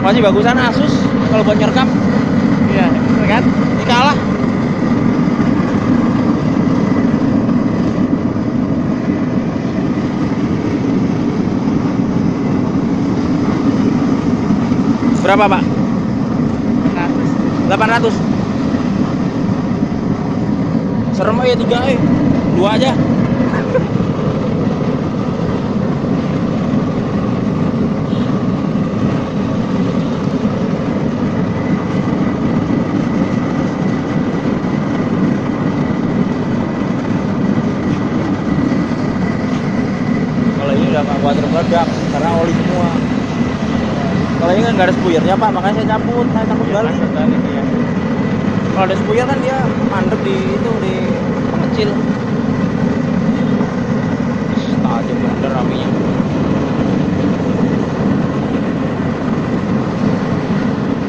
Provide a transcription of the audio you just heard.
masih bagusan Asus kalau buat nyerekam iya kan? Ini kalah berapa pak? 800 serem aja tiga eh. Dua aja kalau ini udah nggak water meledak karena oli semua. Kalau ini kan nggak ada spuyernya pak makanya saya cabut saya takut balik. Iya. kalau ada spuyer kan dia mandek di itu di pengecil